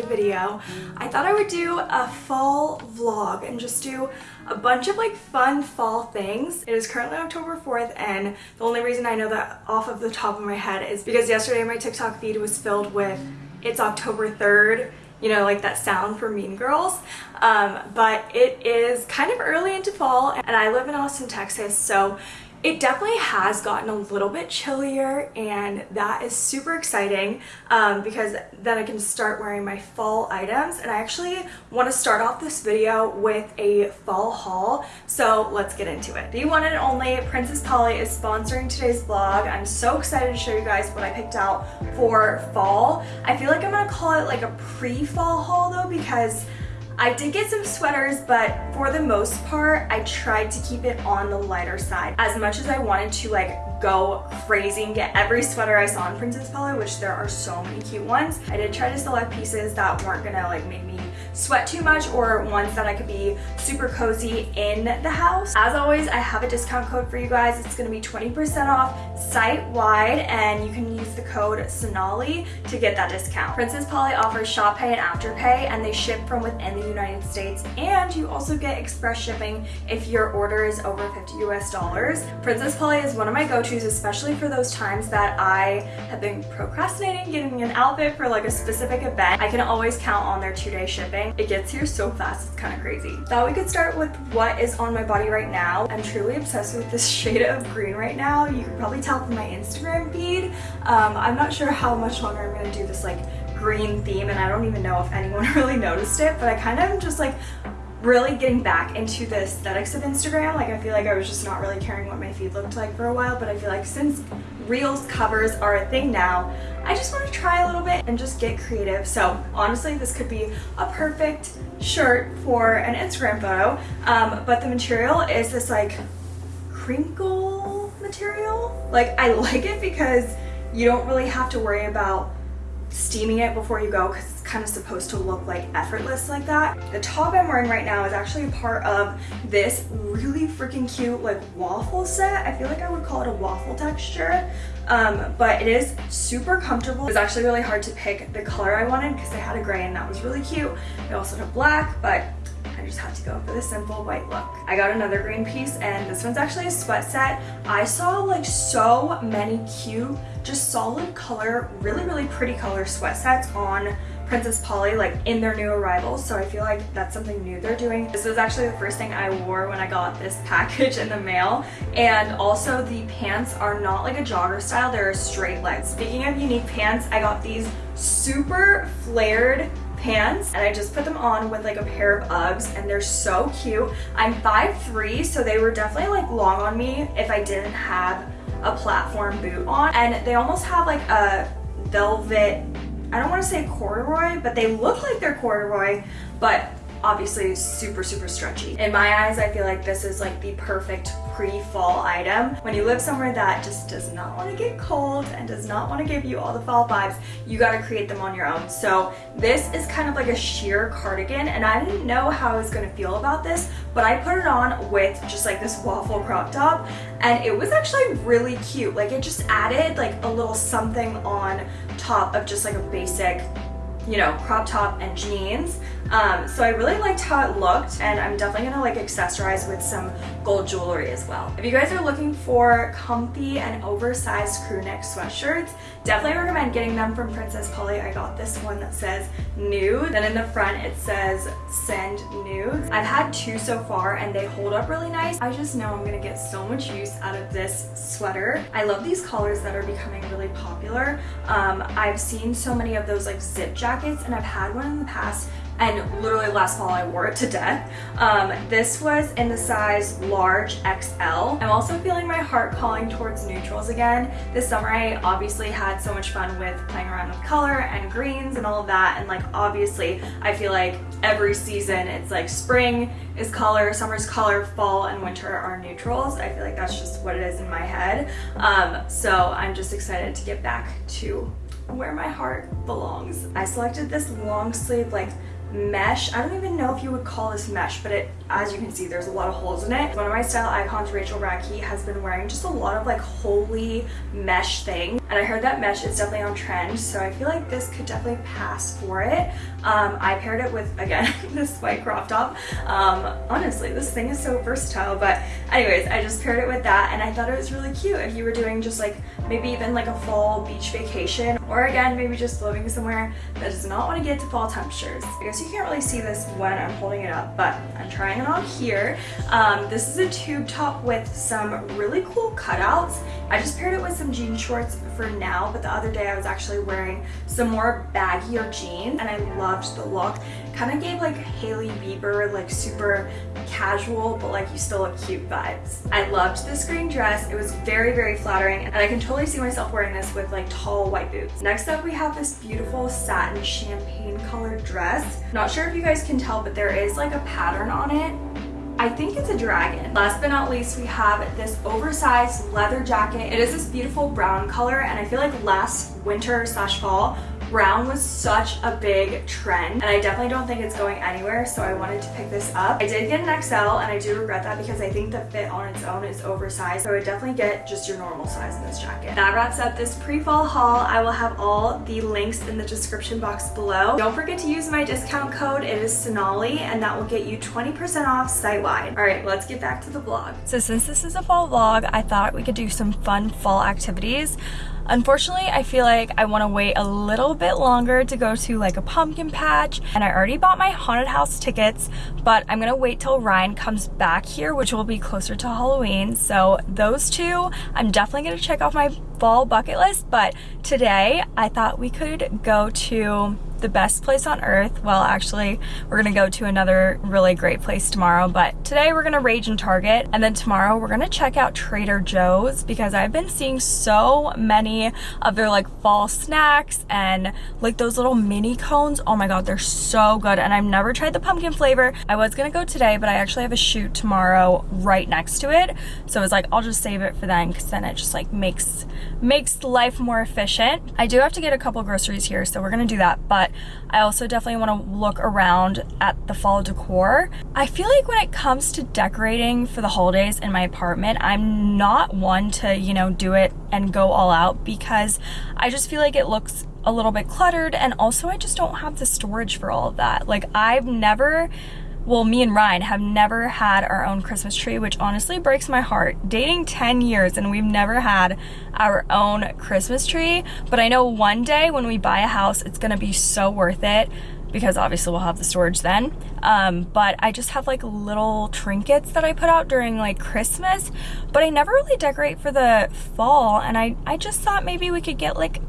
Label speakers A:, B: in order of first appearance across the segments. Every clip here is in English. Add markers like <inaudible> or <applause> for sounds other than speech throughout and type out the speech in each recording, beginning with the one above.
A: new video. I thought I would do a fall vlog and just do a bunch of like fun fall things. It is currently October 4th and the only reason I know that off of the top of my head is because yesterday my TikTok feed was filled with it's October 3rd you know, like that sound for Mean Girls. Um, but it is kind of early into fall and I live in Austin, Texas, so it definitely has gotten a little bit chillier and that is super exciting um, because then I can start wearing my fall items and I actually want to start off this video with a fall haul so let's get into it. The one and only Princess Polly is sponsoring today's vlog. I'm so excited to show you guys what I picked out for fall. I feel like I'm going to call it like a pre-fall haul though because I did get some sweaters, but for the most part, I tried to keep it on the lighter side. As much as I wanted to like go crazy and get every sweater I saw in Princess Polly, which there are so many cute ones, I did try to select pieces that weren't gonna like make me sweat too much or ones that I could be super cozy in the house. As always, I have a discount code for you guys. It's gonna be 20% off site-wide and you can use the code Sonali to get that discount. Princess Polly offers Shop Pay and Afterpay and they ship from within the United States and you also get express shipping if your order is over 50 US dollars. Princess Polly is one of my go-tos especially for those times that I have been procrastinating getting an outfit for like a specific event. I can always count on their two-day shipping. It gets here so fast, it's kind of crazy. Thought we could start with what is on my body right now. I'm truly obsessed with this <laughs> shade of green right now. You can probably tell from my Instagram feed. Um, I'm not sure how much longer I'm gonna do this like green theme and I don't even know if anyone <laughs> really noticed it, but I kind of just like really getting back into the aesthetics of Instagram. Like I feel like I was just not really caring what my feed looked like for a while, but I feel like since Reels covers are a thing now, I just want to try a little bit and just get creative. So honestly, this could be a perfect shirt for an Instagram photo, um, but the material is this like crinkle material. Like I <laughs> like it because you don't really have to worry about steaming it before you go because it's kind of supposed to look like effortless like that. The top I'm wearing right now is actually a part of this really freaking cute like waffle set. I feel like I would call it a waffle texture, um, but it is super comfortable. It was actually really hard to pick the color I wanted because I had a gray and that was really cute. I also had black, but I just had to go for the simple white look. I got another green piece and this one's actually a sweat set. I saw like so many cute just solid color, really, really pretty color sweat sets on Princess Polly like in their new arrivals so I feel like that's something new they're doing. This was actually the first thing I wore when I got this <laughs> package in the mail and also the pants are not like a jogger style they're a straight leg. Speaking of unique pants I got these super flared pants and I just put them on with like a pair of Uggs and they're so cute. I'm 5'3", so they were definitely like long on me if I didn't have a platform boot on and they almost have like a velvet I don't want to say corduroy but they look like they're corduroy but obviously super super stretchy. In my eyes I feel like this is like the perfect pre-fall item. When you live somewhere that just does not want to get cold and does not want to give you all the fall vibes, you got to create them on your own. So this is kind of like a sheer cardigan and I didn't know how I was going to feel about this, but I put it on with just like this waffle crop top and it was actually really cute. Like it just added like a little something on top of just like a basic you know, crop top and jeans. Um, so I really liked how it looked and I'm definitely gonna like accessorize with some gold jewelry as well. If you guys are looking for comfy and oversized crew neck sweatshirts, definitely recommend getting them from Princess Polly. I got this one that says nude. Then in the front it says send nudes. I've had two so far and they hold up really nice. I just know I'm gonna get so much use out of this sweater. I love these colors that are becoming really popular. Um, I've seen so many of those like zip jackets and I've had one in the past and literally last fall I wore it to death. Um, this was in the size large XL. I'm also feeling my heart calling towards neutrals again. This summer I obviously had so much fun with playing around with color and greens and all that and like obviously I feel like every season it's like spring is color, summer's color, fall and winter are neutrals. I feel like that's just what it is in my head. Um, so I'm just excited to get back to where my heart belongs. I selected this long sleeve like mesh. I don't even know if you would call this mesh, but it, as you can see, there's a lot of holes in it. One of my style icons, Rachel Radke, has been wearing just a lot of like holy mesh thing. and I heard that mesh is definitely on trend so I feel like this could definitely pass for it. Um, I paired it with, again, <laughs> this white crop top. Um, honestly, this thing is so versatile but anyways, I just paired it with that and I thought it was really cute if you were doing just like maybe even like a fall beach vacation or again maybe just living somewhere that does not want to get to fall temperatures. I guess you can't really see this when I'm holding it up but I'm trying it on here. Um, this is a tube top with some really cool cutouts. I just paired it with some jean shorts for now but the other day I was actually wearing some more baggier jeans and I loved the look. Kind of gave like Hailey Bieber like super casual but like you still look cute vibes. I loved this green dress. It was very very flattering and I can totally see myself wearing this with like tall white boots. Next up we have this beautiful satin champagne colored dress. Not sure if you guys can tell but there is like a pattern on it I think it's a dragon. Last but not least, we have this oversized leather jacket. It is this beautiful brown color and I feel like last winter slash fall brown was such a big trend and I definitely don't think it's going anywhere so I wanted to pick this up. I did get an XL and I do regret that because I think the fit on its own is oversized so I would definitely get just your normal size in this jacket. That wraps up this pre-fall haul. I will have all the links in the description box below. Don't forget to use my discount code. It is Sonali and that will get you 20% off site-wide. Alright, let's get back to the vlog. So since this is a fall vlog, I thought we could do some fun fall activities. Unfortunately, I feel like I want to wait a little bit longer to go to like a pumpkin patch and I already bought my haunted house tickets, but I'm going to wait till Ryan comes back here, which will be closer to Halloween. So those two, I'm definitely going to check off my fall bucket list, but today I thought we could go to the best place on earth. Well, actually, we're gonna go to another really great place tomorrow, but today we're gonna rage in Target, and then tomorrow we're gonna check out Trader Joe's because I've been seeing so many of their like fall snacks and like those little mini cones. Oh my god, they're so good, and I've never tried the pumpkin flavor. I was gonna go today, but I actually have a shoot tomorrow right next to it, so I was like, I'll just save it for then because then it just like makes makes life more efficient. I do have to get a couple groceries here, so we're gonna do that, but I also definitely want to look around at the fall decor. I feel like when it comes to decorating for the holidays in my apartment, I'm not one to, you know, do it and go all out because I just feel like it looks a little bit cluttered and also I just don't have the storage for all of that. Like I've never well, me and Ryan have never had our own Christmas tree, which honestly breaks my heart. Dating 10 years and we've never had our own Christmas tree, but I know one day when we buy a house, it's gonna be so worth it because obviously we'll have the storage then. Um, but I just have like little trinkets that I put out during like Christmas, but I never really decorate for the fall. And I, I just thought maybe we could get like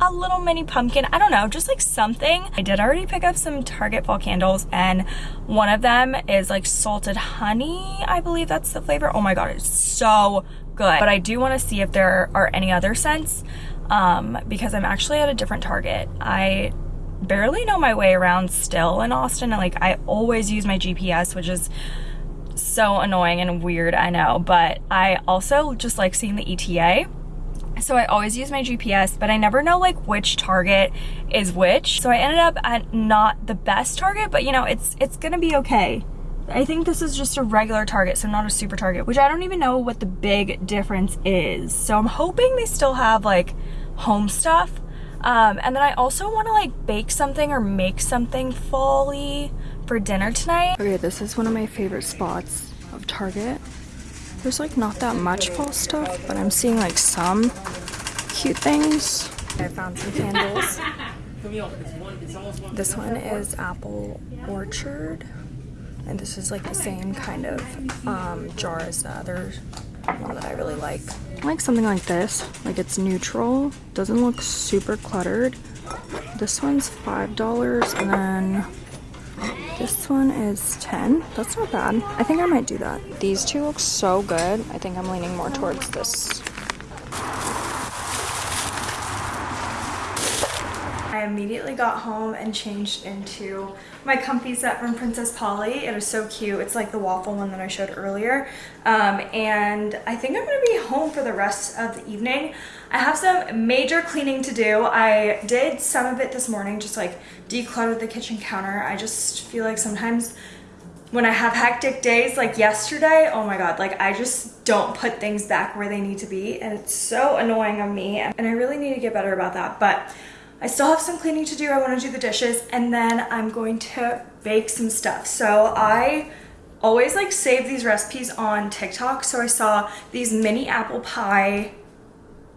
A: a little mini pumpkin. I don't know, just like something. I did already pick up some Target fall candles and one of them is like salted honey. I believe that's the flavor. Oh my God, it's so good. But I do want to see if there are any other scents um, because I'm actually at a different Target. I barely know my way around still in Austin and like I always use my GPS, which is so annoying and weird, I know. But I also just like seeing the ETA so I always use my GPS, but I never know like which Target is which. So I ended up at not the best Target, but you know, it's it's gonna be okay. I think this is just a regular Target, so not a super Target, which I don't even know what the big difference is. So I'm hoping they still have like home stuff. Um, and then I also want to like bake something or make something folly for dinner tonight. Okay, this is one of my favorite spots of Target. There's like not that much fall stuff, but I'm seeing like some cute things. I found some candles. This one is Apple Orchard. And this is like the same kind of um, jar as the other one that I really like. I like something like this. Like it's neutral. Doesn't look super cluttered. This one's $5 and then this one is 10. That's not bad. I think I might do that. These two look so good. I think I'm leaning more towards this. I immediately got home and changed into my comfy set from Princess Polly. It is so cute. It's like the waffle one that I showed earlier. Um, and I think I'm gonna be home for the rest of the evening. I have some major cleaning to do. I did some of it this morning, just like decluttered the kitchen counter. I just feel like sometimes when I have hectic days like yesterday, oh my god, like I just don't put things back where they need to be and it's so annoying on me and I really need to get better about that. But I still have some cleaning to do. I want to do the dishes and then I'm going to bake some stuff. So I always like save these recipes on TikTok. So I saw these mini apple pie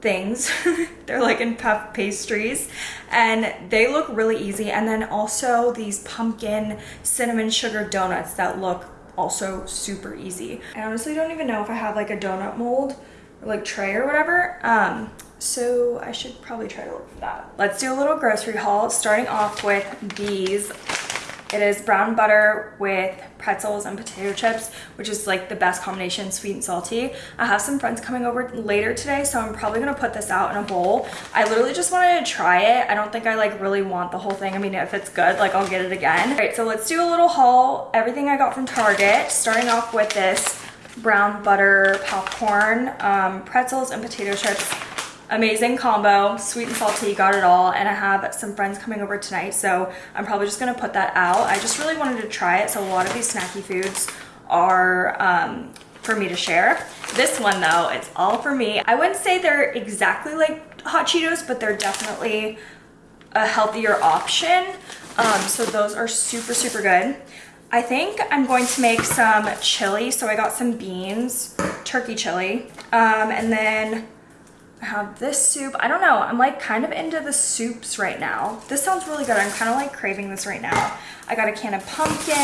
A: things. <laughs> They're like in puff pastries and they look really easy. And then also these pumpkin cinnamon sugar donuts that look also super easy. I honestly don't even know if I have like a donut mold or like tray or whatever. Um, so I should probably try to look for that. Let's do a little grocery haul starting off with these it is brown butter with pretzels and potato chips, which is like the best combination, sweet and salty. I have some friends coming over later today, so I'm probably gonna put this out in a bowl. I literally just wanted to try it. I don't think I like really want the whole thing. I mean, if it's good, like I'll get it again. All right, so let's do a little haul. Everything I got from Target, starting off with this brown butter popcorn, um, pretzels and potato chips amazing combo sweet and salty got it all and i have some friends coming over tonight so i'm probably just gonna put that out. I just really wanted to try it so a lot of these snacky foods are um, for me to share. This one though it's all for me. I wouldn't say they're exactly like hot cheetos but they're definitely a healthier option. Um, so those are super super good. I think I'm going to make some chili. So I got some beans, turkey chili, um, and then I have this soup. I don't know. I'm like kind of into the soups right now. This sounds really good. I'm kind of like craving this right now. I got a can of pumpkin.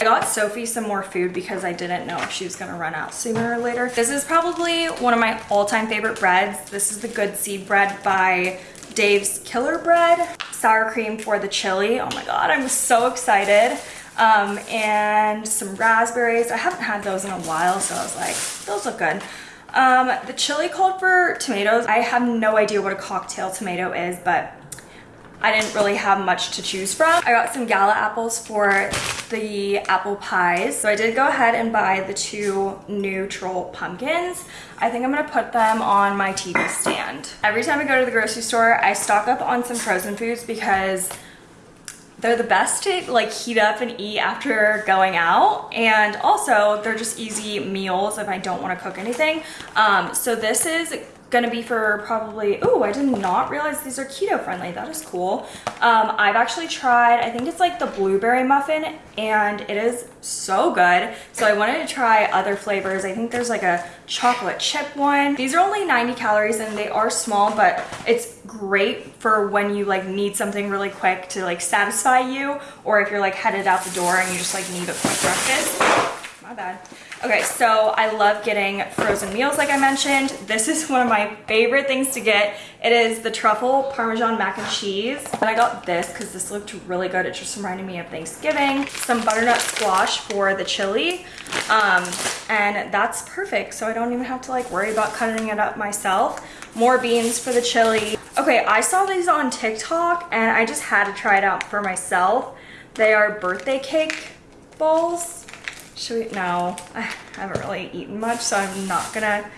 A: I got Sophie some more food because I didn't know if she was gonna run out sooner or later. This is probably one of my all-time favorite breads. This is the Good Seed bread by Dave's Killer Bread. Sour cream for the chili. Oh my God, I'm so excited. Um, and some raspberries. I haven't had those in a while, so I was like, those look good. Um, the chili called for tomatoes. I have no idea what a cocktail tomato is, but I didn't really have much to choose from. I got some gala apples for the apple pies. So I did go ahead and buy the two neutral pumpkins. I think I'm gonna put them on my TV stand. Every time I go to the grocery store, I stock up on some frozen foods because they're the best to like heat up and eat after going out. And also they're just easy meals if I don't want to cook anything. Um, so this is gonna be for probably, oh, I did not realize these are keto friendly. That is cool. Um, I've actually tried, I think it's like the blueberry muffin and it is so good. So I wanted to try other flavors. I think there's like a chocolate chip one. These are only 90 calories and they are small, but it's great for when you like need something really quick to like satisfy you or if you're like headed out the door and you just like need a quick breakfast. My bad. Okay, so I love getting frozen meals like I mentioned. This is one of my favorite things to get. It is the truffle parmesan mac and cheese. And I got this because this looked really good. It just reminded me of Thanksgiving. Some butternut squash for the chili. Um, and that's perfect. So I don't even have to like worry about cutting it up myself. More beans for the chili. Okay, I saw these on TikTok and I just had to try it out for myself. They are birthday cake balls should we? No, <sighs> I haven't really eaten much, so I'm not gonna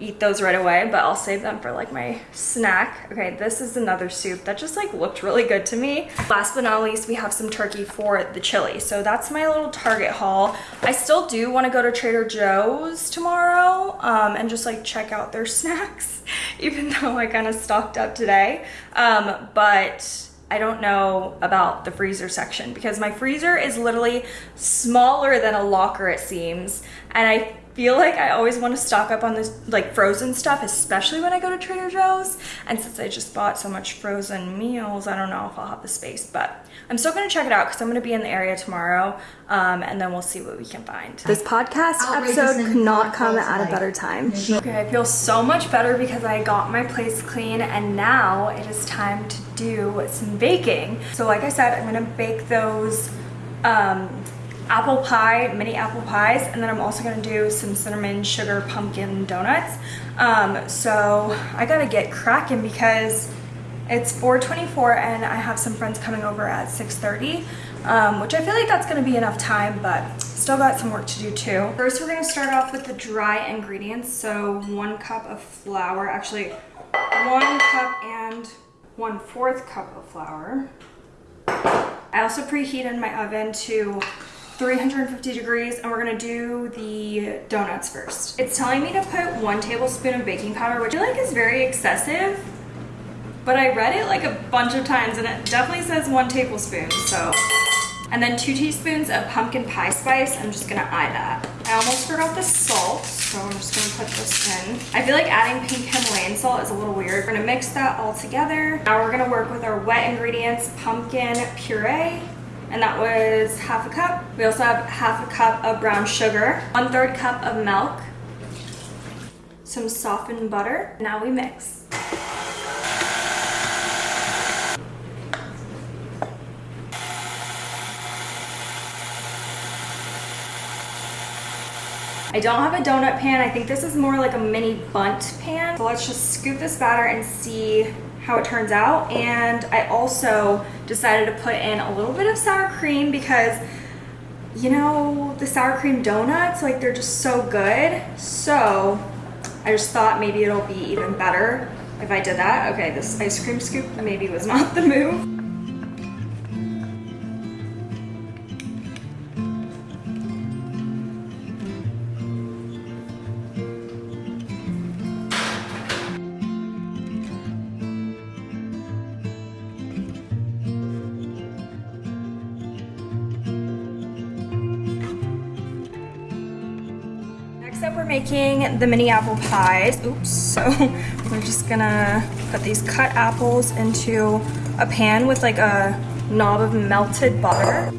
A: eat those right away, but I'll save them for like my snack. Okay, this is another soup that just like looked really good to me. Last but not least, we have some turkey for the chili. So that's my little Target haul. I still do want to go to Trader Joe's tomorrow um, and just like check out their <laughs> snacks, even though I kind of stocked up today. Um, but I don't know about the freezer section because my freezer is literally smaller than a locker it seems. And I feel like I always want to stock up on this like frozen stuff especially when I go to Trader Joe's and since I just bought so much frozen meals I don't know if I'll have the space but I'm still going to check it out because I'm going to be in the area tomorrow um, and then we'll see what we can find. This podcast episode could not come at a better time. Okay, I feel so much better because I got my place clean and now it is time to do some baking. So like I said, I'm going to bake those um, apple pie, mini apple pies, and then I'm also gonna do some cinnamon sugar pumpkin donuts. Um, so I gotta get cracking because it's 4.24 and I have some friends coming over at 6.30, um, which I feel like that's gonna be enough time, but still got some work to do too. First, we're gonna start off with the dry ingredients. So one cup of flour, actually one cup and one fourth cup of flour. I also preheated my oven to 350 degrees and we're gonna do the donuts first. It's telling me to put one tablespoon of baking powder, which I feel like is very excessive, but I read it like a bunch of times and it definitely says one tablespoon, so. And then two teaspoons of pumpkin pie spice. I'm just gonna eye that. I almost forgot the salt, so I'm just gonna put this in. I feel like adding pink Himalayan salt is a little weird. We're gonna mix that all together. Now we're gonna work with our wet ingredients, pumpkin puree, and that was half a cup. We also have half a cup of brown sugar, one third cup of milk, some softened butter. Now we mix. I don't have a donut pan. I think this is more like a mini Bundt pan. So let's just scoop this batter and see how it turns out. And I also decided to put in a little bit of sour cream because you know, the sour cream donuts, like they're just so good. So I just thought maybe it'll be even better if I did that. Okay, this ice cream scoop maybe was not the move. Making the mini apple pies. Oops, so <laughs> we're just gonna put these cut apples into a pan with like a knob of melted butter.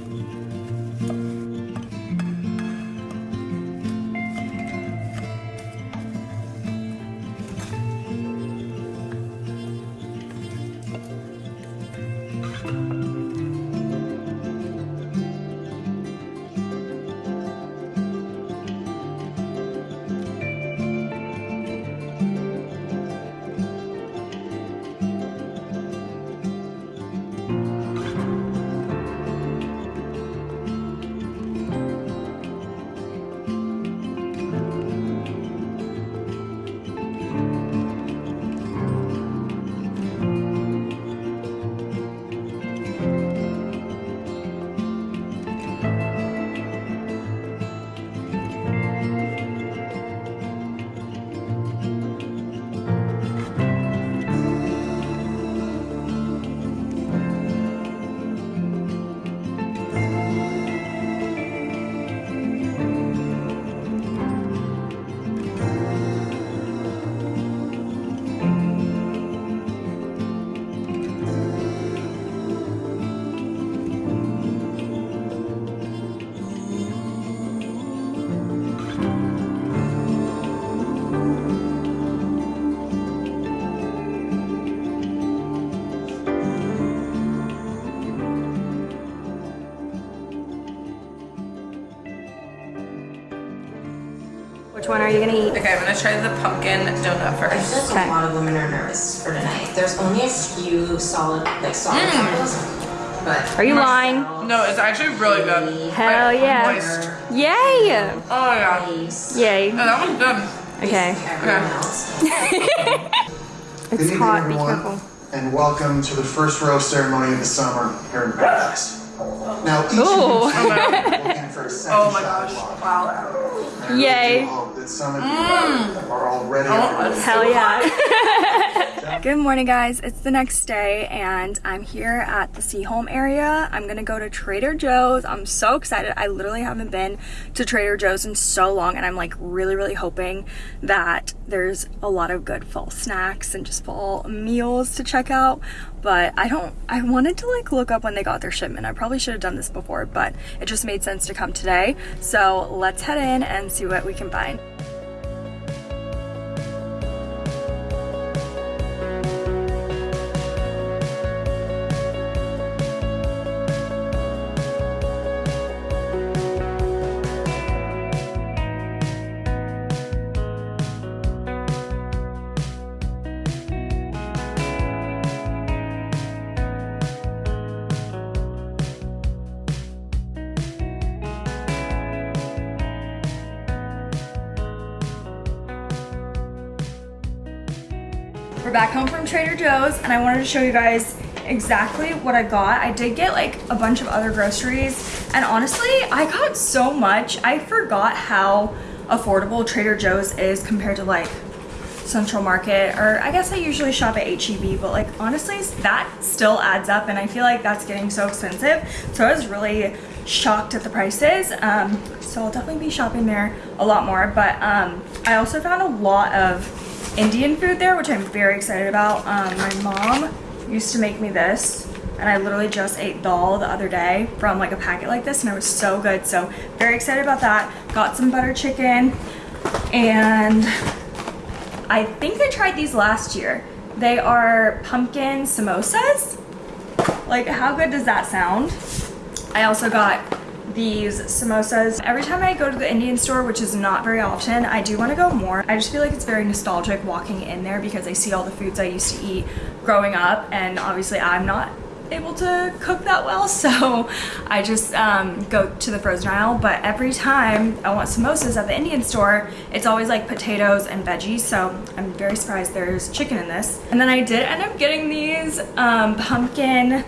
A: One are you gonna eat?
B: Okay, I'm gonna try the pumpkin donut first.
C: I feel
B: first.
C: like
A: Okay.
C: a lot of women are nervous for tonight. There's only a few solid, like solid mm. apples, but
A: Are you lying?
B: No, it's actually really good.
A: Hell
B: Like,
A: yeah.
B: Moist.
A: Yay!
B: Oh yeah.
C: Face,
A: Yay.
B: Yeah, that one's good.
A: Okay.
C: everyone else. <laughs>
A: It's
D: Good evening,
A: hot, be
D: everyone,
A: careful.
D: and welcome to the first roast ceremony of the summer here in Paradise. Now, each
A: Ooh. <laughs>
D: Oh of you are looking for a second
B: Oh my gosh. Wow.
A: Yay.
D: do hope that some of you are already oh, on the
A: Hell yeah. <laughs> <laughs> Good morning guys, it's the next day and I'm here at the Seaholm area. I'm gonna go to Trader Joe's. I'm so excited. I literally haven't been to Trader Joe's in so long and I'm like really, really hoping that there's a lot of good fall snacks and just fall meals to check out. But I don't, I wanted to like look up when they got their shipment. I probably should have done this before, but it just made sense to come today. So let's head in and see what we can find. Back home from Trader Joe's and I wanted to show you guys exactly what I got. I did get like a bunch of other groceries And honestly, I got so much. I forgot how affordable Trader Joe's is compared to like Central Market or I guess I usually shop at HEB but like honestly that still adds up and I feel like that's getting so expensive so I was really shocked at the prices um, so I'll definitely be shopping there a lot more but um, I also found a lot of Indian food there which I'm very excited about um, my mom used to make me this and I literally just ate dal the other day from like a packet like this and it was so good so very excited about that got some butter chicken and I think I tried these last year. They are pumpkin samosas. Like, how good does that sound? I also got these samosas. Every time I go to the Indian store, which is not very often, I do want to go more. I just feel like it's very nostalgic walking in there because I see all the foods I used to eat growing up and obviously I'm not able to cook that well <laughs> so I just um, go to the frozen aisle but every time I want samosas at the Indian store it's always like potatoes and veggies so I'm very surprised there's chicken in this and then I did end up getting these um, pumpkin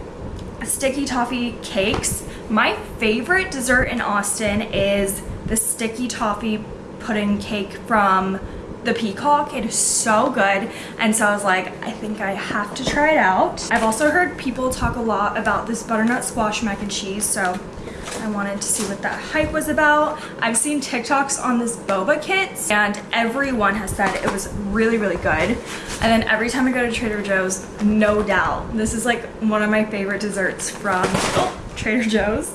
A: sticky toffee cakes my favorite dessert in Austin is the sticky toffee pudding cake from the peacock it is so good and so i was like i think i have to try it out i've also heard people talk a lot about this butternut squash mac and cheese so I wanted to see what that hype was about. I've seen TikToks on this boba kit and everyone has said it was really, really good. And then every time I go to Trader Joe's, no doubt, this is like one of my favorite desserts from oh, Trader Joe's.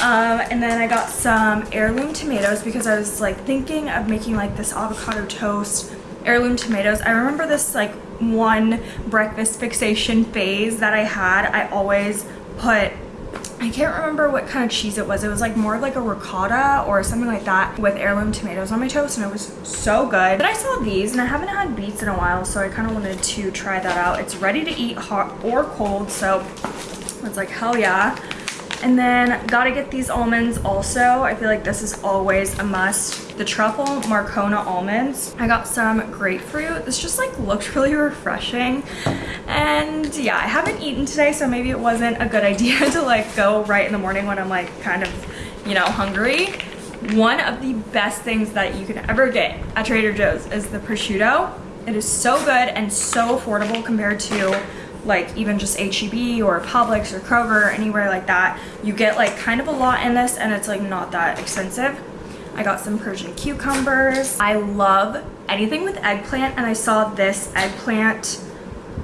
A: Um, and then I got some heirloom tomatoes because I was like thinking of making like this avocado toast heirloom tomatoes. I remember this like one breakfast fixation phase that I had. I always put I can't remember what kind of cheese it was. It was like more of like a ricotta or something like that with heirloom tomatoes on my toast and it was so good. But I saw these and I haven't had beets in a while so I kind of wanted to try that out. It's ready to eat hot or cold so it's like hell yeah. And then gotta get these almonds also. I feel like this is always a must. The truffle Marcona almonds. I got some grapefruit. This just like looked <laughs> really refreshing. And yeah, I haven't eaten today, so maybe it wasn't a good <laughs> idea to like go right in the morning when I'm like kind of, you know, hungry. One of the best things that you can ever get at Trader Joe's is the prosciutto. It is so good and so affordable compared to like even just HEB or Publix or Kroger anywhere like that, you get like kind of a lot in this and it's like not that expensive. I got some Persian cucumbers. I love anything with eggplant and I saw this eggplant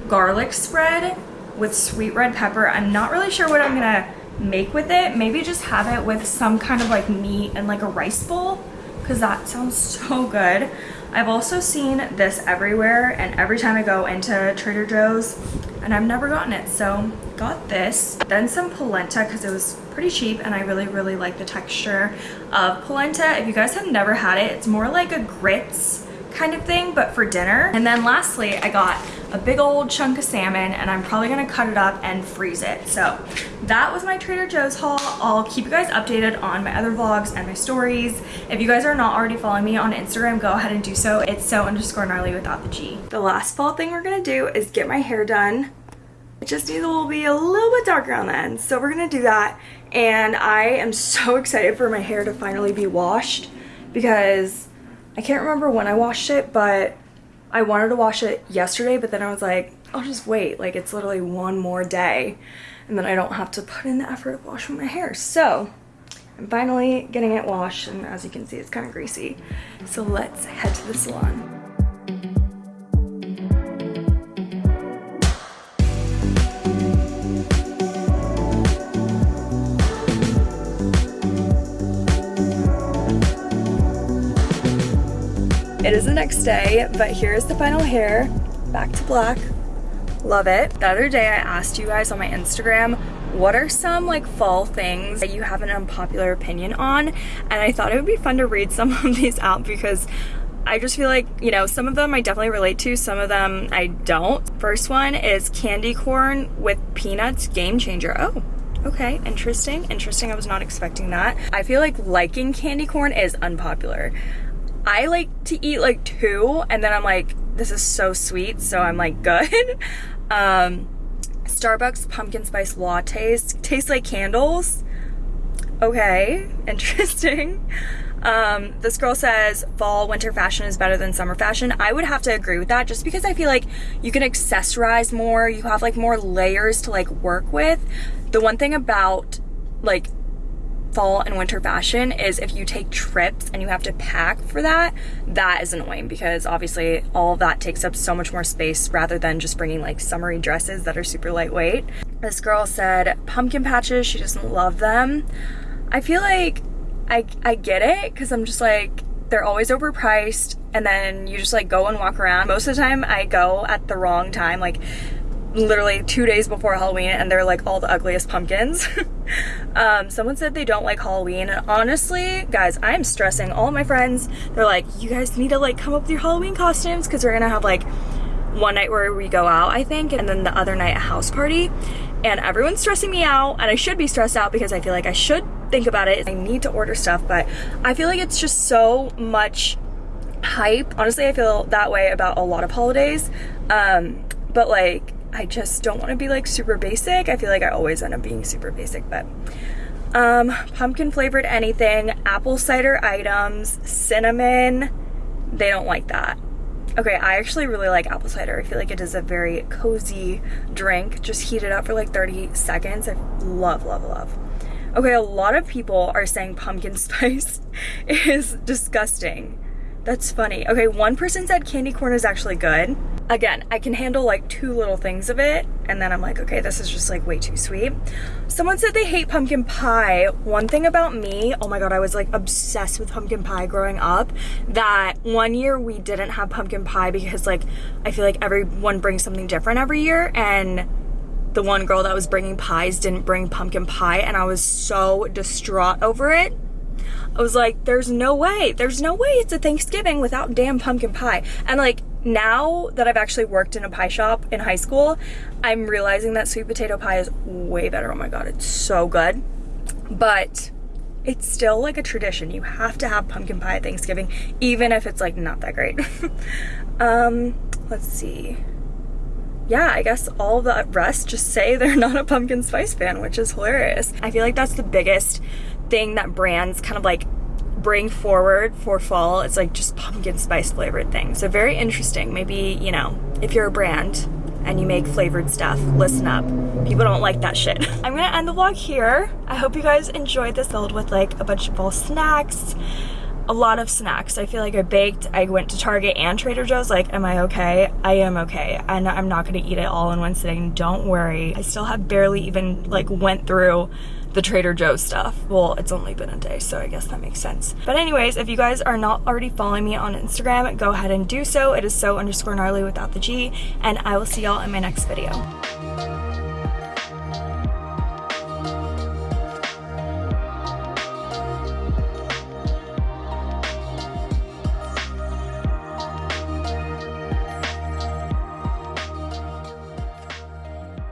A: garlic spread with sweet red pepper. I'm not really sure what I'm gonna make with it. Maybe just have it with some kind of like meat and like a rice bowl because that sounds so good. I've also seen this everywhere and every time I go into Trader Joe's and I've never gotten it. So got this, then some polenta because it was pretty cheap and I really, really like the texture of polenta. If you guys have never had it, it's more like a grits kind of thing, but for dinner. And then lastly, I got a big old chunk of salmon and I'm probably gonna cut it up and freeze it. So that was my Trader Joe's haul. I'll keep you guys updated on my other vlogs and my stories. If you guys are not already following me on Instagram, go ahead and do so. It's so underscore gnarly without the G. The last fall thing we're gonna do is get my hair done. It just needs to be a little bit darker on the end. So we're gonna do that. And I am so <laughs> excited for my hair to finally be washed because I can't remember when I washed it, but I wanted to wash it yesterday, but then I was like, I'll just wait. Like it's literally one more day and then I don't have to put in the effort of washing my hair. So I'm finally getting it washed and as you can see, it's kind of greasy. So let's head to the salon. It is the next day, but here's the final hair. Back to black. Love it. The other day I asked you guys on my Instagram, what are some like fall things that you have an unpopular opinion on? And I thought it would be fun to read some <laughs> of these out because I just feel like, you know, some of them I definitely relate to, some of them I don't. First one is candy corn with peanuts game changer. Oh, okay, interesting, interesting. I was not expecting that. I feel like liking candy corn is unpopular. I like to eat like two and then I'm like, this is so sweet, so I'm like, good. <laughs> um, Starbucks pumpkin spice lattes taste like candles. Okay, <laughs> interesting. Um, this girl says fall winter fashion is better than summer fashion. I would have to agree with that just because I feel like you can accessorize more, you have like more layers to like work with. The one thing about like fall and winter fashion is if you take trips and you have to pack for that, that is annoying because obviously all that takes up so much more space rather than just bringing like summery dresses that are super lightweight. This girl said pumpkin patches, she doesn't love them. I feel like I, I get it because I'm just like, they're always overpriced and then you just like go and walk around. Most of the time I go at the wrong time, like literally two days before Halloween and they're like all the ugliest pumpkins. <laughs> um, someone said they don't like Halloween and honestly, guys, I'm stressing all my friends. They're like, you guys need to like come up with your Halloween costumes because we're gonna have like one night where we go out, I think, and then the other night a house party. And everyone's stressing me out and I should be stressed out because I feel like I should think about it. I need to order stuff, but I feel like it's just so much hype. Honestly, I feel that way about a lot of holidays. Um, but like, I just don't want to be like super basic. I feel like I always end up being super basic, but um, pumpkin flavored anything, apple cider items, cinnamon, they don't like that. Okay, I actually really like apple cider. I feel like it is a very cozy drink. Just heat it up for like 30 seconds. I love, love, love. Okay, a lot of people are saying pumpkin <laughs> spice is disgusting. That's funny. Okay, one person said candy corn is actually good. Again, I can handle like two little things of it, and then I'm like, okay, this is just like way too sweet. Someone said they hate pumpkin pie. One thing about me, oh my god, I was like obsessed with pumpkin pie growing up, that one year we didn't have pumpkin pie because like, I feel like everyone brings something different every year, and the one girl that was bringing pies didn't bring pumpkin pie, and I was so distraught over it. I was like, there's no way, there's no way it's a Thanksgiving without damn pumpkin pie. And like now that I've actually worked in a pie shop in high school, I'm realizing that sweet potato pie is way better. Oh my God, it's so good. But it's still like a tradition. You have to have pumpkin pie at Thanksgiving, even if it's like not that great. <laughs> um, let's see. Yeah, I guess all the rest just say they're <laughs> not a pumpkin spice fan, which is hilarious. I feel like that's the biggest thing that brands kind of like bring forward for fall. It's like just pumpkin spice flavored things. So very interesting. Maybe, you know, if you're a brand and you make flavored stuff, listen up. People don't like that shit. <laughs> I'm gonna end the vlog here. I hope you guys enjoyed this filled with like a bunch of fall snacks a lot of snacks. I feel like I baked, I went to Target and Trader Joe's, like, am I okay? I am okay. And I'm not gonna eat it all in one sitting, don't worry. I still have barely even like went through the Trader Joe's stuff. Well, it's only been a day, so I guess that makes sense. But anyways, if you guys are not already following me on Instagram, go ahead and do so. It is so underscore gnarly without the G, and I will see y'all in my next video.